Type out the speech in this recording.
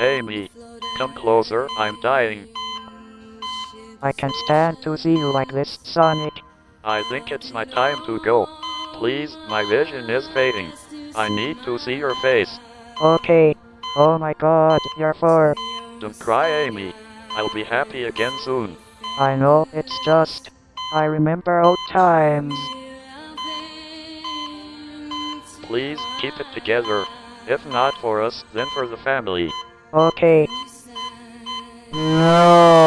Amy, come closer, I'm dying. I can't stand to see you like this, Sonic. I think it's my time to go. Please, my vision is fading. I need to see your face. Okay. Oh my god, you're four. Don't cry, Amy. I'll be happy again soon. I know, it's just... I remember old times. Please, keep it together. If not for us, then for the family. Okay. No.